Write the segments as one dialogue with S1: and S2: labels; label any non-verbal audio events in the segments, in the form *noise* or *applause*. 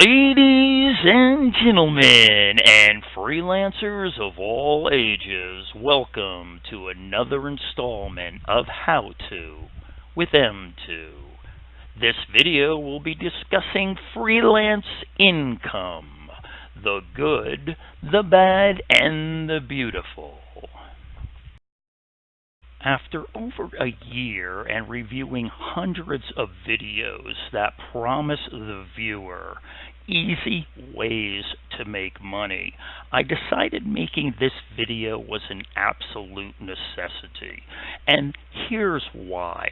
S1: Ladies and gentlemen, and freelancers of all ages, welcome to another installment of How To with M2. This video will be discussing freelance income, the good, the bad, and the beautiful. After over a year and reviewing hundreds of videos that promise the viewer easy ways to make money, I decided making this video was an absolute necessity. And here's why.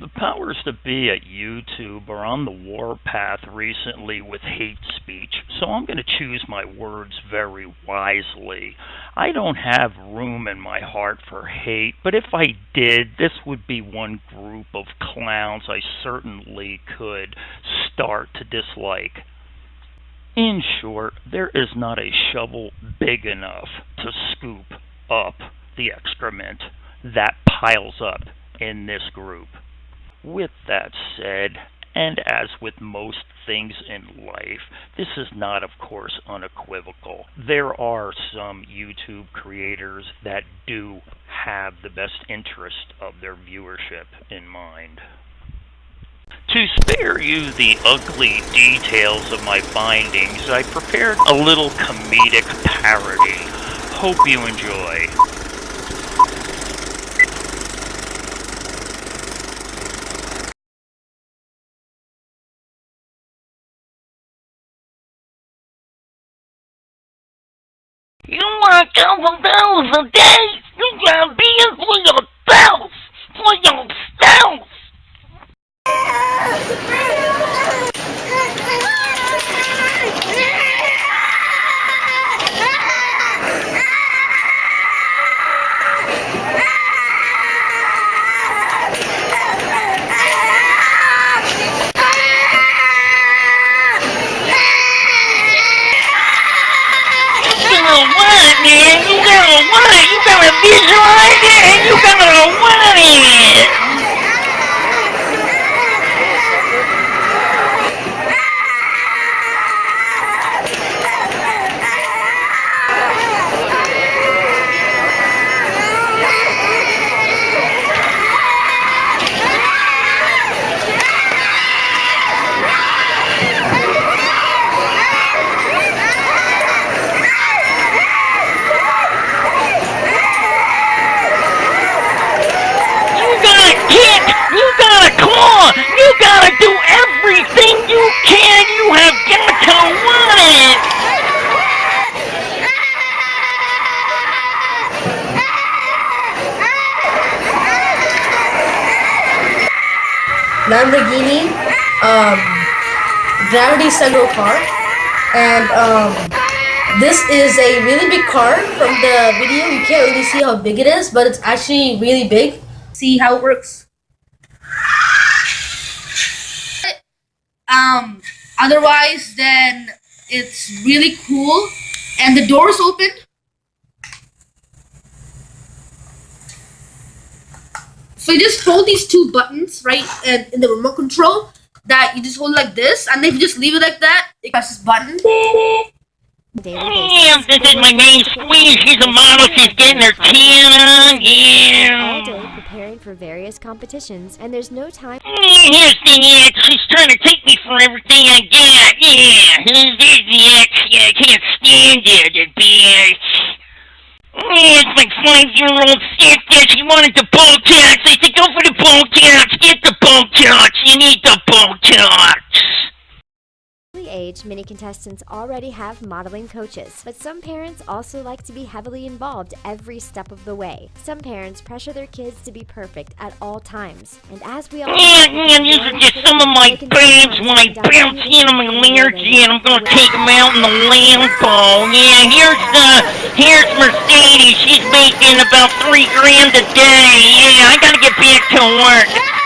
S1: The powers that be at YouTube are on the warpath recently with hate speech, so I'm going to choose my words very wisely. I don't have room in my heart for hate, but if I did, this would be one group of clowns I certainly could start to dislike. In short, there is not a shovel big enough to scoop up the excrement that piles up in this group. With that said, and as with most things in life, this is not, of course, unequivocal. There are some YouTube creators that do have the best interest of their viewership in mind. To spare you the ugly details of my findings, I prepared a little comedic parody. Hope you enjoy.
S2: You want a couple dollars a day? You gotta be in for yourself! For yourself! Gotta want man! You gotta want! You gotta visualize it and you gotta want it!
S3: Lamborghini um, Gravity Sunro car, and um, this is a really big car. From the video, you can't really see how big it is, but it's actually really big. See how it works. Um, otherwise, then it's really cool, and the doors open. So you just hold these two buttons right in, in the remote control that you just hold like this, and if you just leave it like that, it presses button.
S2: Damn, this is my main squeeze. She's a model. She's getting her tan on.
S4: all day preparing for various competitions, and there's no time.
S2: Here's the ex. She's trying to take me for everything I got. Yeah. There's the ex. Yeah, I can't stand it. The bitch. Yeah, it's my five-year-old sister. She wanted the Botox. I said, go for the Botox. Get the Botox. You need the Botox.
S4: Early age, many contestants already have modeling coaches, but some parents also like to be heavily involved every step of the way. Some parents pressure their kids to be perfect at all times, and as we all
S2: yeah, these are just some of my babes when I bounce in on my Learjet. I'm gonna take them out in the Lambo. Yeah, here's the, here's Mercedes. She's making about three grand a day. Yeah, I gotta get back to work.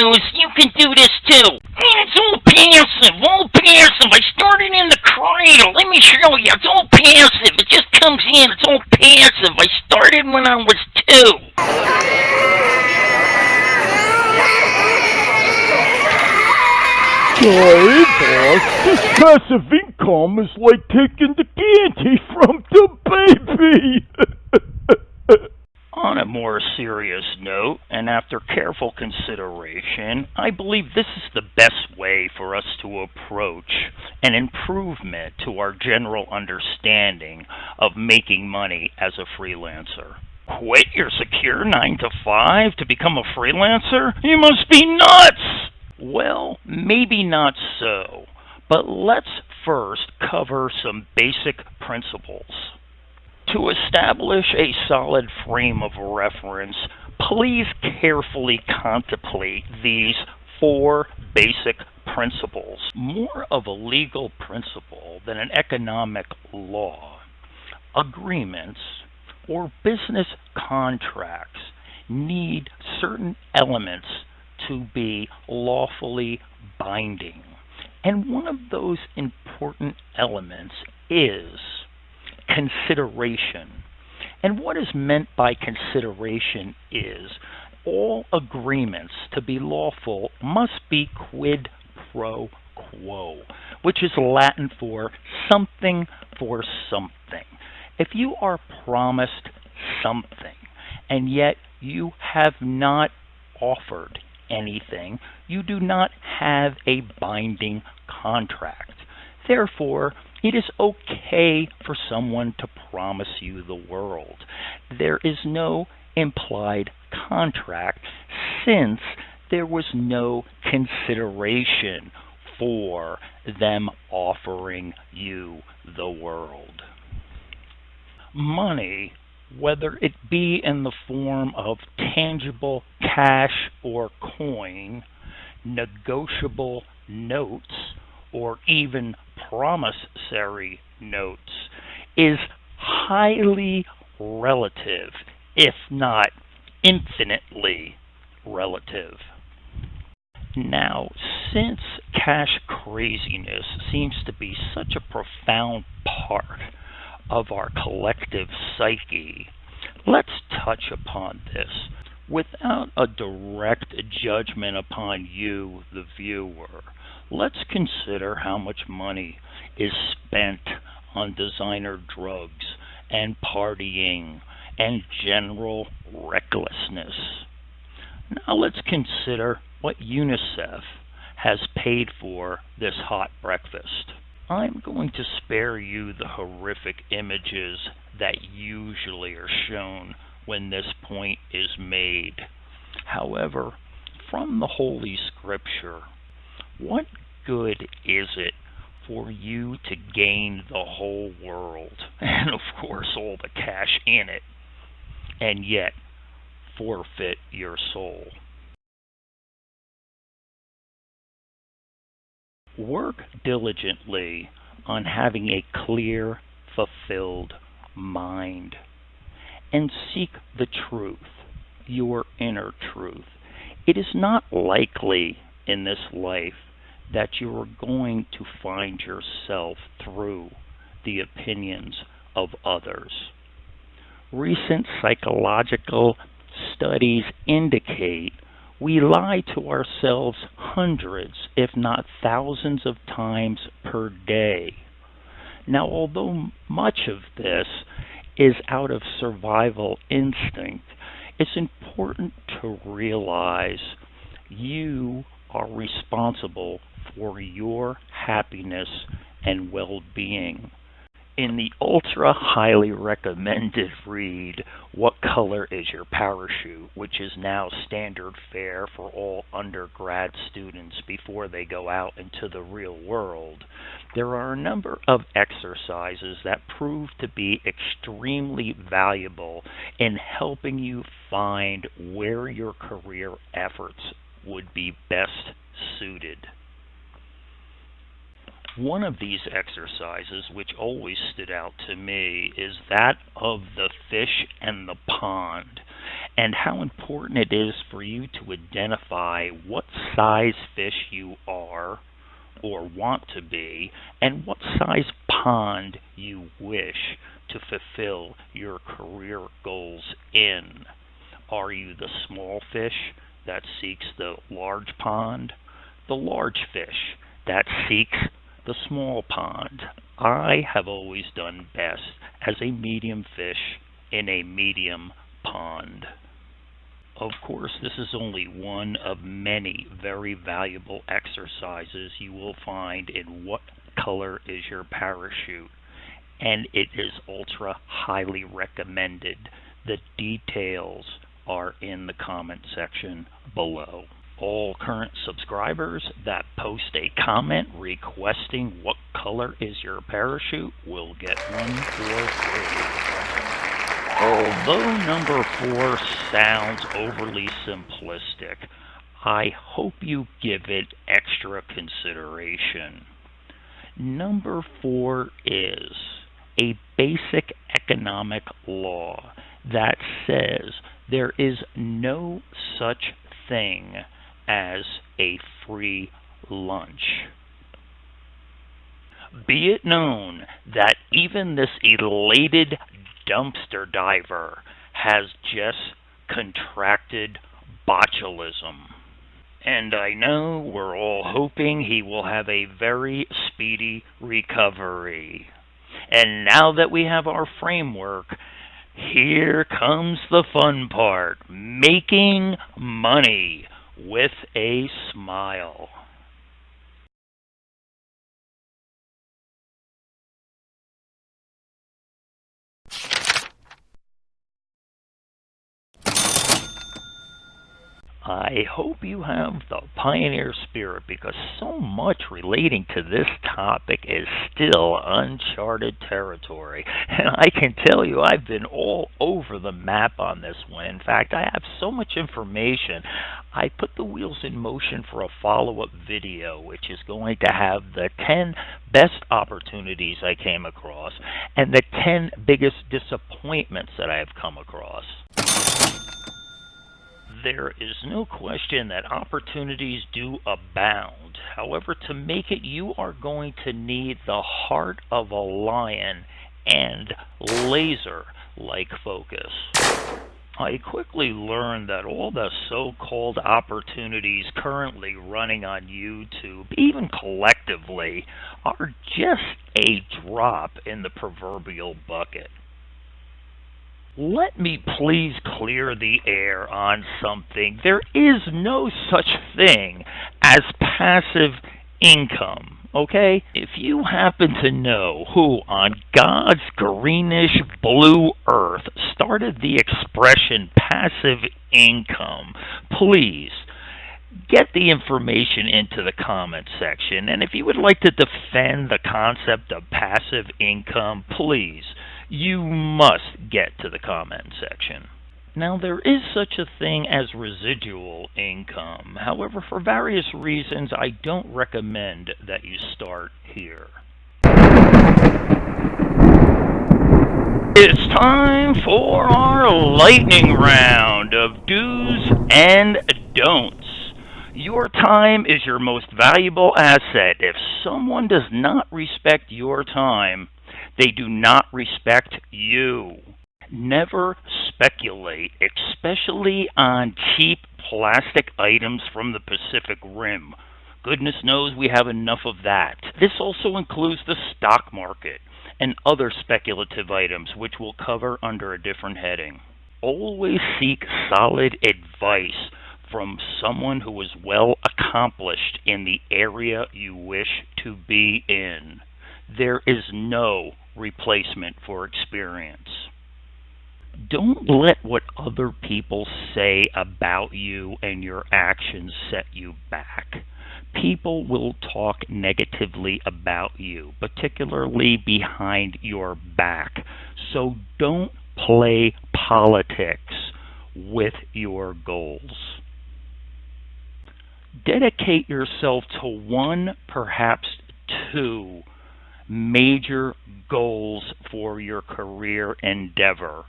S2: You can do this too. And It's all passive, all passive. I started in the cradle. Let me show you. It's all passive. It just comes in. It's all passive. I started when I was two.
S5: Sorry, boss. This passive income is like taking the candy *laughs* from the baby. *laughs*
S1: On a more serious note, and after careful consideration, I believe this is the best way for us to approach an improvement to our general understanding of making money as a freelancer. Quit your secure 9 to 5 to become a freelancer? You must be nuts! Well, maybe not so, but let's first cover some basic principles. To establish a solid frame of reference, please carefully contemplate these four basic principles, more of a legal principle than an economic law. Agreements or business contracts need certain elements to be lawfully binding. And one of those important elements is consideration. And what is meant by consideration is all agreements to be lawful must be quid pro quo, which is Latin for something for something. If you are promised something and yet you have not offered anything, you do not have a binding contract. Therefore, it is okay for someone to promise you the world. There is no implied contract since there was no consideration for them offering you the world. Money whether it be in the form of tangible cash or coin, negotiable notes, or even promissory notes, is highly relative, if not infinitely relative. Now, since cash craziness seems to be such a profound part of our collective psyche, let's touch upon this without a direct judgment upon you, the viewer. Let's consider how much money is spent on designer drugs and partying and general recklessness. Now let's consider what UNICEF has paid for this hot breakfast. I'm going to spare you the horrific images that usually are shown when this point is made. However, from the Holy Scripture, what good is it for you to gain the whole world, *laughs* and of course all the cash in it, and yet forfeit your soul? Work diligently on having a clear, fulfilled mind and seek the truth, your inner truth. It is not likely in this life that you are going to find yourself through the opinions of others. Recent psychological studies indicate we lie to ourselves hundreds, if not thousands of times per day. Now, although much of this is out of survival instinct, it's important to realize you are responsible for your happiness and well being in the ultra highly recommended read What Color is Your Parachute, which is now standard fare for all undergrad students before they go out into the real world, there are a number of exercises that prove to be extremely valuable in helping you find where your career efforts would be best suited. One of these exercises, which always stood out to me, is that of the fish and the pond, and how important it is for you to identify what size fish you are or want to be, and what size pond you wish to fulfill your career goals in. Are you the small fish that seeks the large pond? The large fish that seeks the small pond. I have always done best as a medium fish in a medium pond. Of course, this is only one of many very valuable exercises you will find in What Color is Your Parachute? And it is ultra highly recommended. The details are in the comment section below all current subscribers that post a comment requesting what color is your parachute will get one for free. Although number four sounds overly simplistic, I hope you give it extra consideration. Number four is a basic economic law that says there is no such thing as a free lunch. Be it known that even this elated dumpster diver has just contracted botulism. And I know we're all hoping he will have a very speedy recovery. And now that we have our framework, here comes the fun part making money with a smile. I hope you have the pioneer spirit because so much relating to this topic is still uncharted territory. *laughs* And I can tell you I've been all over the map on this one. In fact, I have so much information. I put the wheels in motion for a follow-up video which is going to have the 10 best opportunities I came across and the 10 biggest disappointments that I have come across there is no question that opportunities do abound. However, to make it, you are going to need the heart of a lion and laser like focus. I quickly learned that all the so called opportunities currently running on YouTube, even collectively, are just a drop in the proverbial bucket. Let me please clear the air on something. There is no such thing as passive income. Okay? If you happen to know who on God's greenish blue earth started the expression passive income, please get the information into the comment section. And if you would like to defend the concept of passive income, please you must get to the comment section. Now, there is such a thing as residual income. However, for various reasons, I don't recommend that you start here. It's time for our lightning round of do's and don'ts. Your time is your most valuable asset. If someone does not respect your time, they do not respect you. Never speculate, especially on cheap plastic items from the Pacific Rim. Goodness knows we have enough of that. This also includes the stock market and other speculative items, which we'll cover under a different heading. Always seek solid advice from someone who is well accomplished in the area you wish to be in. There is no replacement for experience. Don't let what other people say about you and your actions set you back. People will talk negatively about you, particularly behind your back. So don't play politics with your goals. Dedicate yourself to one, perhaps two major goals for your career endeavor.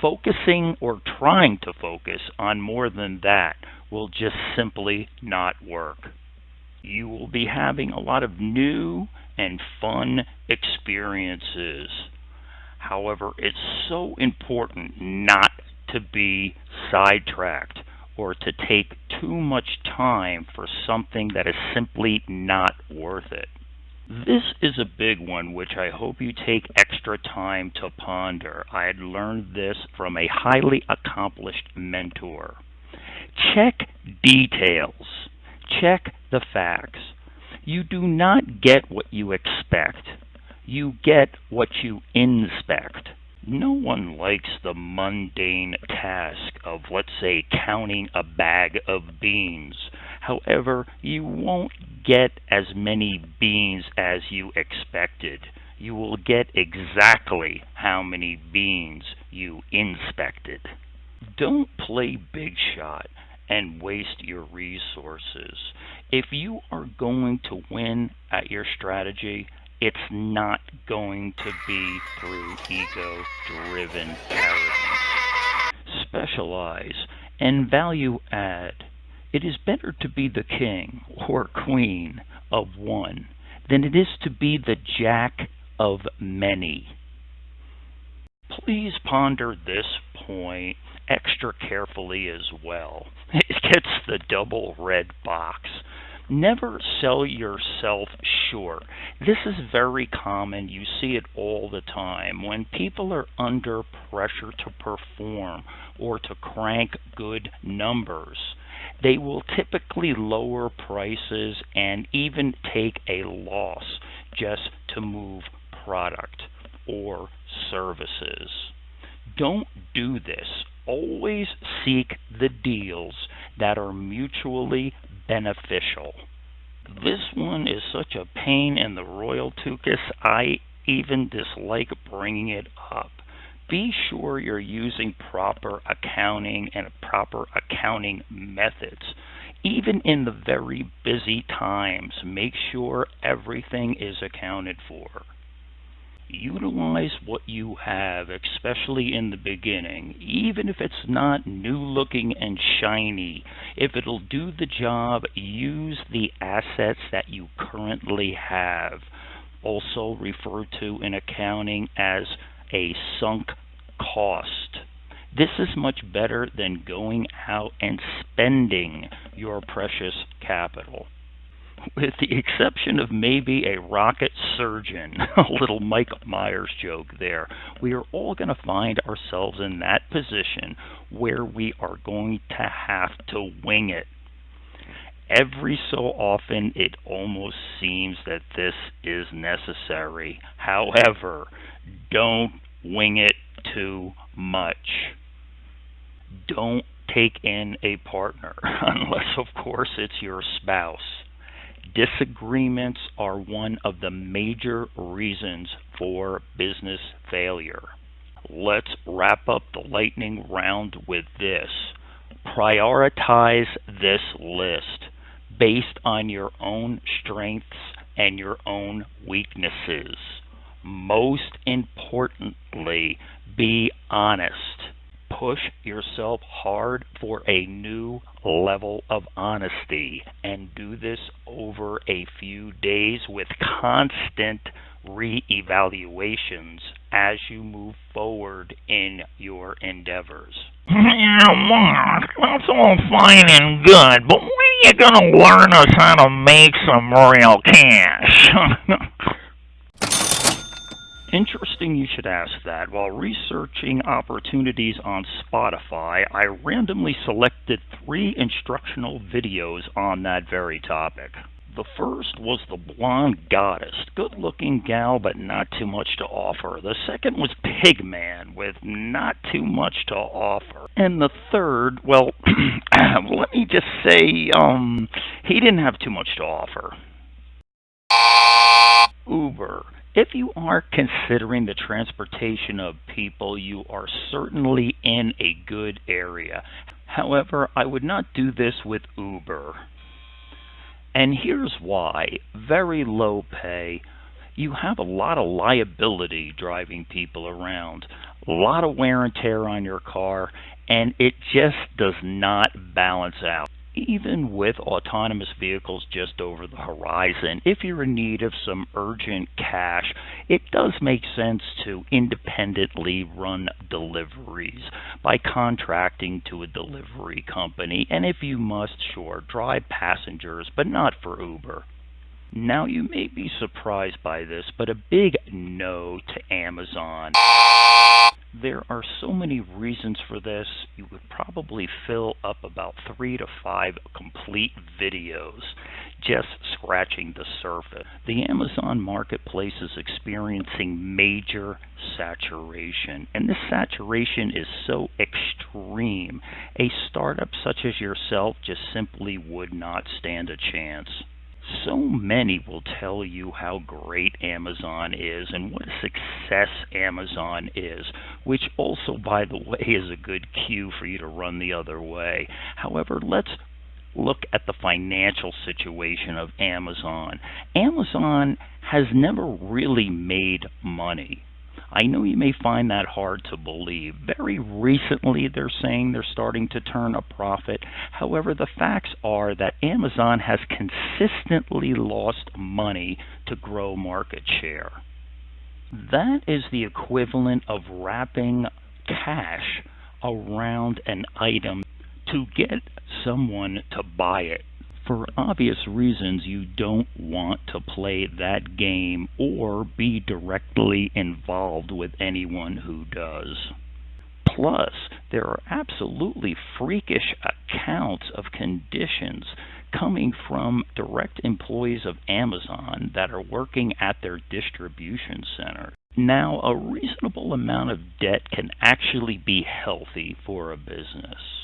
S1: Focusing or trying to focus on more than that will just simply not work. You will be having a lot of new and fun experiences. However, it's so important not to be sidetracked or to take too much time for something that is simply not worth it. This is a big one which I hope you take extra time to ponder. I had learned this from a highly accomplished mentor. Check details. Check the facts. You do not get what you expect. You get what you inspect. No one likes the mundane task of, let's say, counting a bag of beans. However, you won't get as many beans as you expected. You will get exactly how many beans you inspected. Don't play big shot and waste your resources. If you are going to win at your strategy, it's not going to be through ego driven arrogance. Specialize and value add. It is better to be the king or queen of one than it is to be the jack of many. Please ponder this point extra carefully as well. It gets the double red box. Never sell yourself short. This is very common. You see it all the time. When people are under pressure to perform or to crank good numbers, they will typically lower prices and even take a loss just to move product or services. Don't do this. Always seek the deals that are mutually beneficial. This one is such a pain in the royal tuchus, I even dislike bringing it up. Be sure you're using proper accounting and proper accounting methods. Even in the very busy times, make sure everything is accounted for utilize what you have, especially in the beginning, even if it's not new looking and shiny. If it'll do the job, use the assets that you currently have. Also referred to in accounting as a sunk cost. This is much better than going out and spending your precious capital with the exception of maybe a rocket surgeon, *laughs* a little Mike Myers joke there, we are all going to find ourselves in that position where we are going to have to wing it. Every so often, it almost seems that this is necessary. However, don't wing it too much. Don't take in a partner, *laughs* unless, of course, it's your spouse disagreements are one of the major reasons for business failure. Let's wrap up the lightning round with this. Prioritize this list based on your own strengths and your own weaknesses. Most importantly, be honest push yourself hard for a new level of honesty and do this over a few days with constant re-evaluations as you move forward in your endeavors.
S2: Yeah, Mark, that's all fine and good, but when are you going to learn us how to make some real cash? *laughs*
S1: Interesting you should ask that. While researching opportunities on Spotify, I randomly selected three instructional videos on that very topic. The first was The Blonde Goddess. Good looking gal, but not too much to offer. The second was Pigman, with not too much to offer. And the third, well, *clears throat* let me just say, um, he didn't have too much to offer. Uber. If you are considering the transportation of people, you are certainly in a good area. However, I would not do this with Uber. And here's why very low pay. You have a lot of liability driving people around, a lot of wear and tear on your car, and it just does not balance out even with autonomous vehicles just over the horizon, if you're in need of some urgent cash, it does make sense to independently run deliveries by contracting to a delivery company. And if you must, sure, drive passengers, but not for Uber. Now, you may be surprised by this, but a big no to Amazon. There are so many reasons for this, you would probably fill up about three to five complete videos just scratching the surface. The Amazon marketplace is experiencing major saturation, and this saturation is so extreme, a startup such as yourself just simply would not stand a chance so many will tell you how great Amazon is and what a success Amazon is, which also, by the way, is a good cue for you to run the other way. However, let's look at the financial situation of Amazon. Amazon has never really made money. I know you may find that hard to believe. Very recently, they're saying they're starting to turn a profit. However, the facts are that Amazon has consistently lost money to grow market share. That is the equivalent of wrapping cash around an item to get someone to buy it for obvious reasons, you don't want to play that game or be directly involved with anyone who does. Plus, there are absolutely freakish accounts of conditions coming from direct employees of Amazon that are working at their distribution center. Now, a reasonable amount of debt can actually be healthy for a business.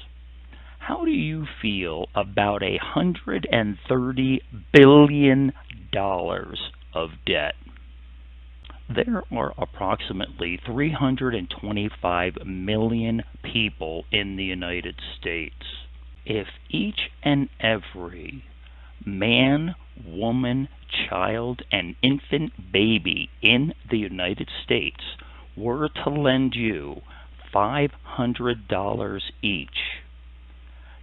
S1: How do you feel about a hundred and thirty billion dollars of debt? There are approximately 325 million people in the United States. If each and every man, woman, child, and infant baby in the United States were to lend you $500 each,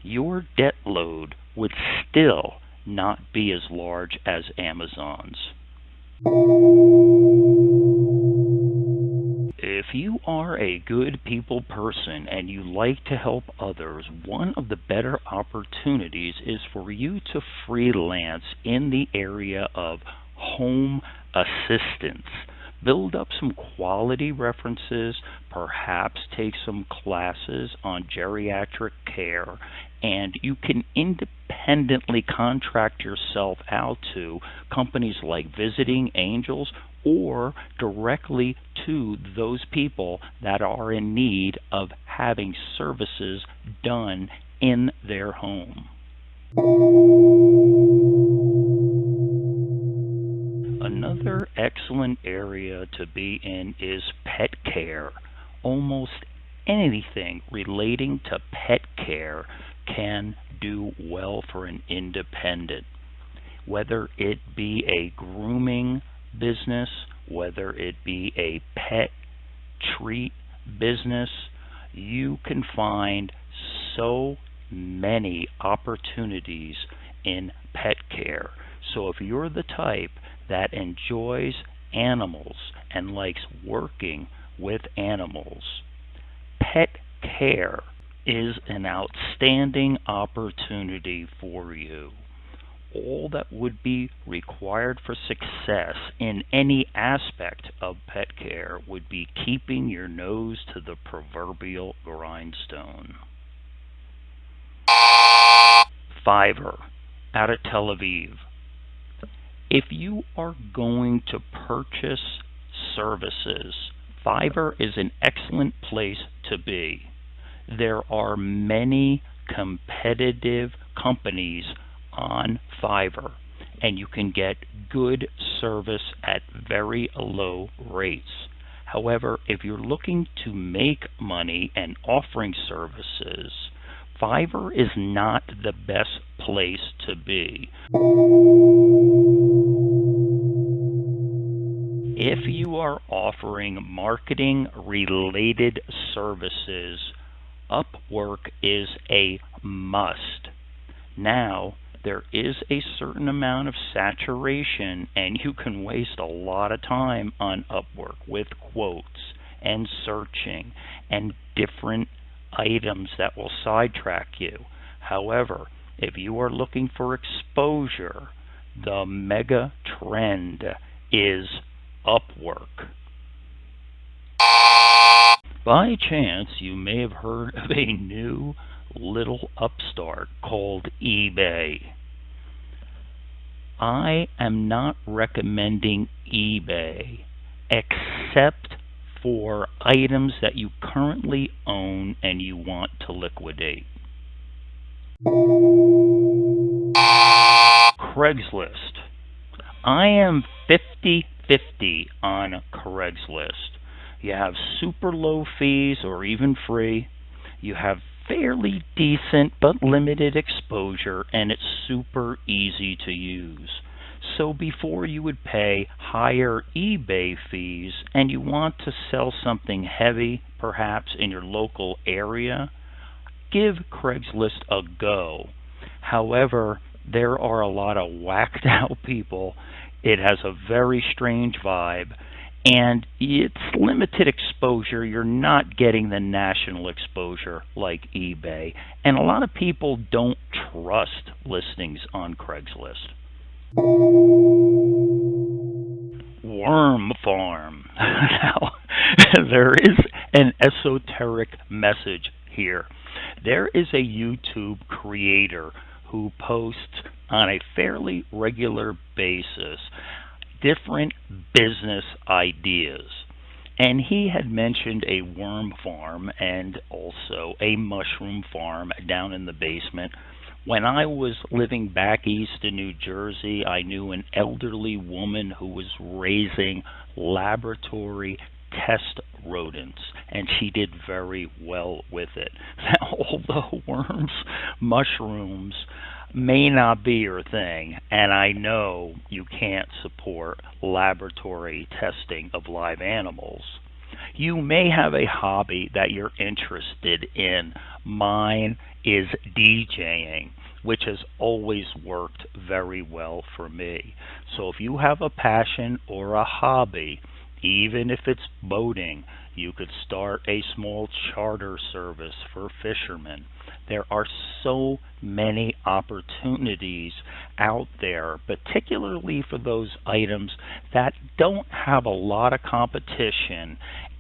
S1: your debt load would still not be as large as Amazon's. If you are a good people person and you like to help others, one of the better opportunities is for you to freelance in the area of home assistance build up some quality references, perhaps take some classes on geriatric care, and you can independently contract yourself out to companies like Visiting Angels or directly to those people that are in need of having services done in their home. Another excellent area to be in is pet care. Almost anything relating to pet care can do well for an independent. Whether it be a grooming business, whether it be a pet treat business, you can find so many opportunities in pet care. So if you're the type that enjoys animals and likes working with animals. Pet care is an outstanding opportunity for you. All that would be required for success in any aspect of pet care would be keeping your nose to the proverbial grindstone. Fiverr out of Tel Aviv if you are going to purchase services, Fiverr is an excellent place to be. There are many competitive companies on Fiverr, and you can get good service at very low rates. However, if you're looking to make money and offering services, Fiverr is not the best place to be. If you are offering marketing related services, Upwork is a must. Now, there is a certain amount of saturation, and you can waste a lot of time on Upwork with quotes and searching and different items that will sidetrack you. However, if you are looking for exposure, the mega trend is Upwork. By chance, you may have heard of a new little upstart called eBay. I am not recommending eBay except for items that you currently own and you want to liquidate. Craigslist. I am 50 50 on Craigslist. You have super low fees or even free. You have fairly decent but limited exposure and it's super easy to use. So before you would pay higher eBay fees and you want to sell something heavy, perhaps in your local area, give Craigslist a go. However, there are a lot of *laughs* whacked out people. It has a very strange vibe and it's limited exposure. You're not getting the national exposure like eBay. And a lot of people don't trust listings on Craigslist. Worm Farm. *laughs* now, *laughs* there is an esoteric message here. There is a YouTube creator who posts on a fairly regular basis different business ideas. And he had mentioned a worm farm and also a mushroom farm down in the basement. When I was living back east in New Jersey, I knew an elderly woman who was raising laboratory test rodents, and she did very well with it. Now, *laughs* although worms, mushrooms, may not be your thing, and I know you can't support laboratory testing of live animals. You may have a hobby that you're interested in. Mine is DJing, which has always worked very well for me. So if you have a passion or a hobby, even if it's boating, you could start a small charter service for fishermen there are so many opportunities out there, particularly for those items that don't have a lot of competition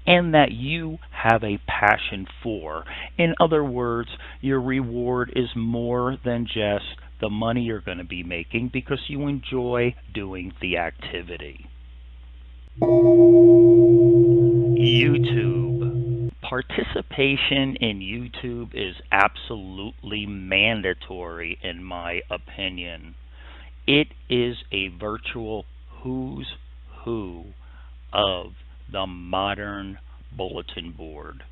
S1: and that you have a passion for. In other words, your reward is more than just the money you're going to be making because you enjoy doing the activity. YouTube participation in YouTube is absolutely mandatory, in my opinion. It is a virtual who's who of the modern bulletin board.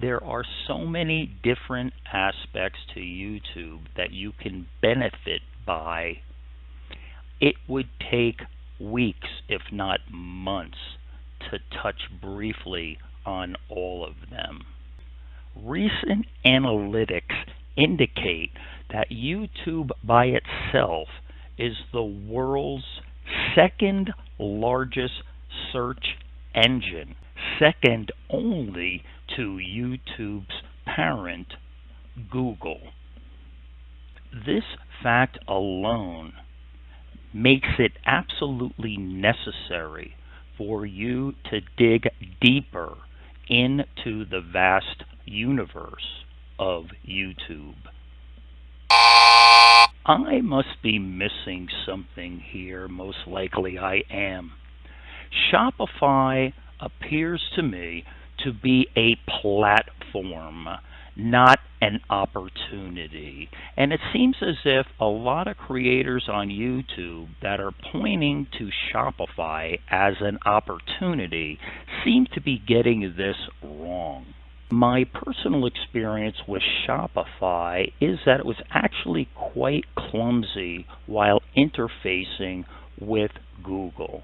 S1: There are so many different aspects to YouTube that you can benefit by. It would take weeks, if not months, to touch briefly on all of them. Recent analytics indicate that YouTube by itself is the world's second largest search engine, second only to YouTube's parent, Google. This fact alone makes it absolutely necessary for you to dig deeper into the vast universe of YouTube. I must be missing something here, most likely I am. Shopify appears to me to be a platform not an opportunity. And it seems as if a lot of creators on YouTube that are pointing to Shopify as an opportunity seem to be getting this wrong. My personal experience with Shopify is that it was actually quite clumsy while interfacing with Google.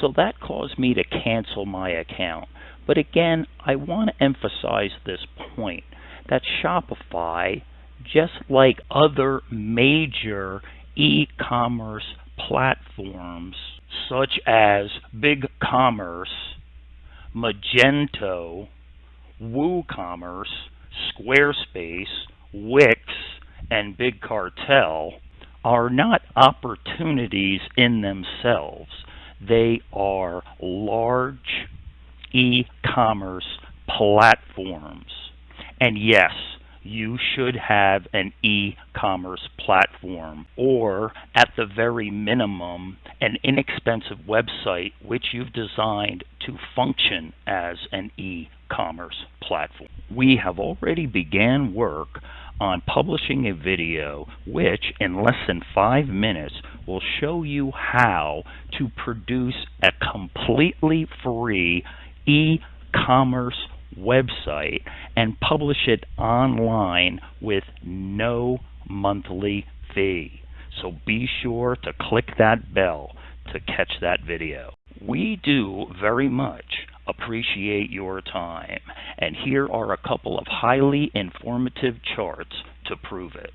S1: So that caused me to cancel my account. But again, I want to emphasize this point that Shopify, just like other major e commerce platforms such as BigCommerce, Magento, WooCommerce, Squarespace, Wix, and Big Cartel are not opportunities in themselves. They are large e commerce platforms. And yes, you should have an e commerce platform, or at the very minimum, an inexpensive website which you've designed to function as an e commerce platform. We have already began work on publishing a video which, in less than five minutes, will show you how to produce a completely free e commerce website and publish it online with no monthly fee. So be sure to click that bell to catch that video. We do very much appreciate your time, and here are a couple of highly informative charts to prove it.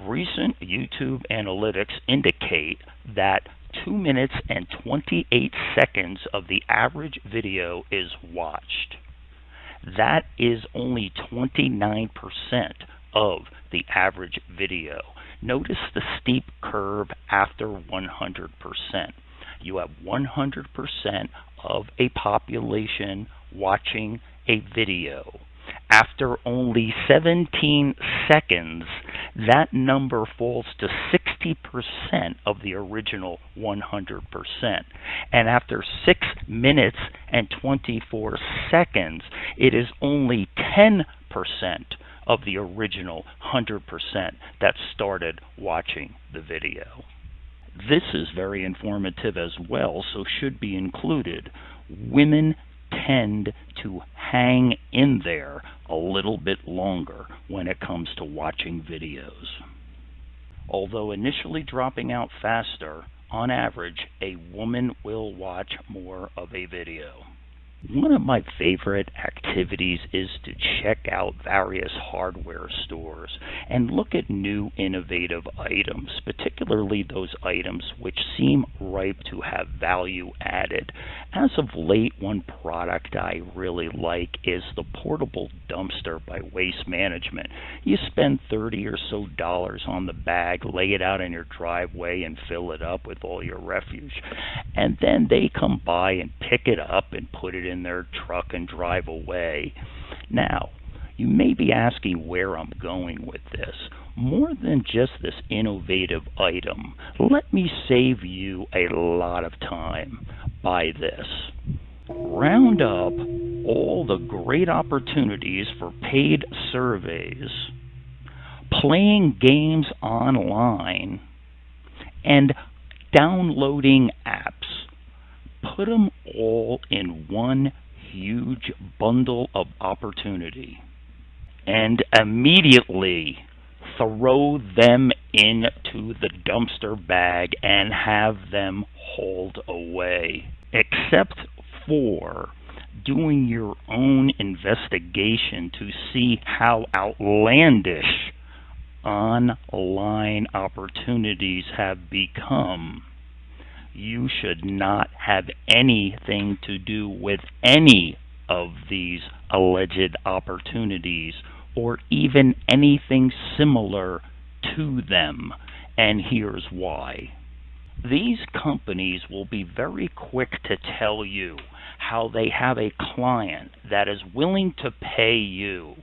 S1: Recent YouTube analytics indicate that 2 minutes and 28 seconds of the average video is watched. That is only 29% of the average video. Notice the steep curve after 100%. You have 100% of a population watching a video. After only 17 seconds, that number falls to 60% of the original 100%. And after 6 minutes and 24 seconds, it is only 10% of the original 100% that started watching the video. This is very informative as well, so should be included. Women tend to hang in there a little bit longer when it comes to watching videos. Although initially dropping out faster, on average, a woman will watch more of a video. One of my favorite activities is to check out various hardware stores and look at new innovative items, particularly those items which seem ripe to have value added. As of late, one product I really like is the portable dumpster by Waste Management. You spend 30 or so dollars on the bag, lay it out in your driveway and fill it up with all your refuse. And then they come by and pick it up and put it in their truck and drive away. Now, you may be asking where I'm going with this. More than just this innovative item, let me save you a lot of time by this. Round up all the great opportunities for paid surveys, playing games online, and downloading apps put them all in one huge bundle of opportunity and immediately throw them into the dumpster bag and have them hauled away. Except for doing your own investigation to see how outlandish online opportunities have become you should not have anything to do with any of these alleged opportunities or even anything similar to them. And here's why. These companies will be very quick to tell you how they have a client that is willing to pay you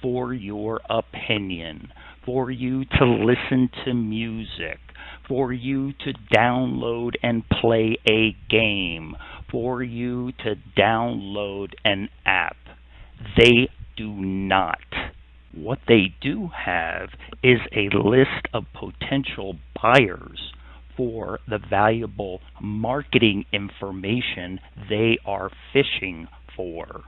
S1: for your opinion, for you to listen to music, for you to download and play a game, for you to download an app. They do not. What they do have is a list of potential buyers for the valuable marketing information they are fishing for.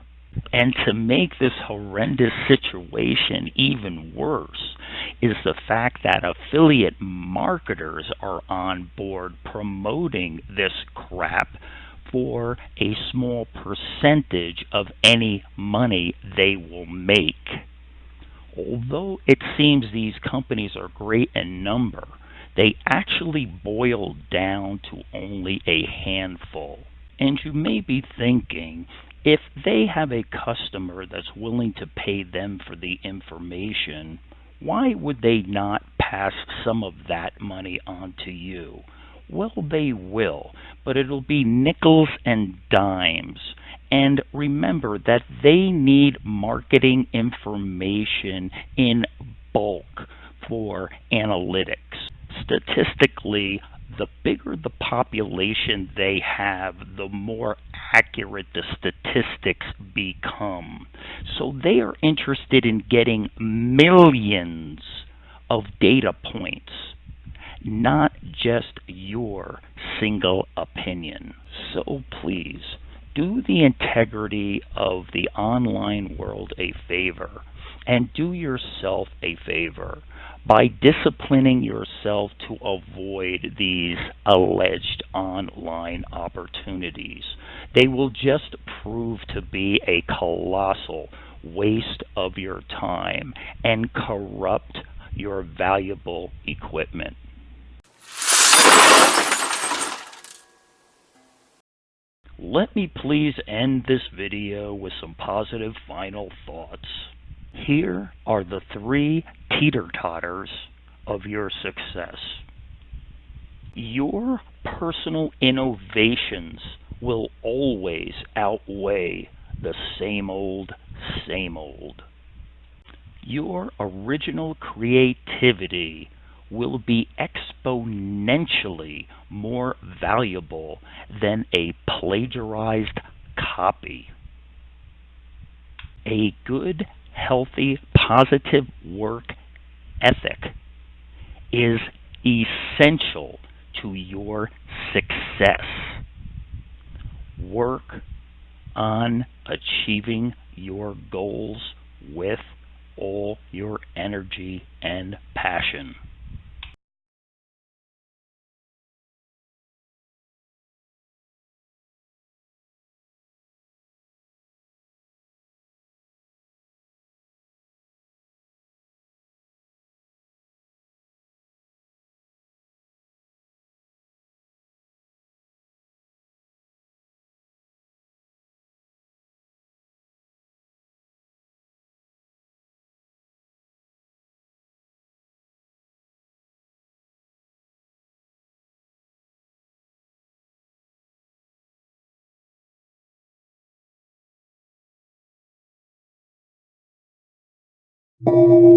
S1: And to make this horrendous situation even worse is the fact that affiliate marketers are on board promoting this crap for a small percentage of any money they will make. Although it seems these companies are great in number, they actually boil down to only a handful. And you may be thinking, if they have a customer that's willing to pay them for the information, why would they not pass some of that money on to you? Well, they will, but it'll be nickels and dimes. And remember that they need marketing information in bulk for analytics statistically, the bigger the population they have, the more accurate the statistics become. So they are interested in getting millions of data points, not just your single opinion. So please, do the integrity of the online world a favor and do yourself a favor by disciplining yourself to avoid these alleged online opportunities. They will just prove to be a colossal waste of your time and corrupt your valuable equipment. Let me please end this video with some positive final thoughts. Here are the three teeter totters of your success. Your personal innovations will always outweigh the same old, same old. Your original creativity will be exponentially more valuable than a plagiarized copy. A good healthy, positive work ethic is essential to your success. Work on achieving your goals with all your energy and passion.
S6: You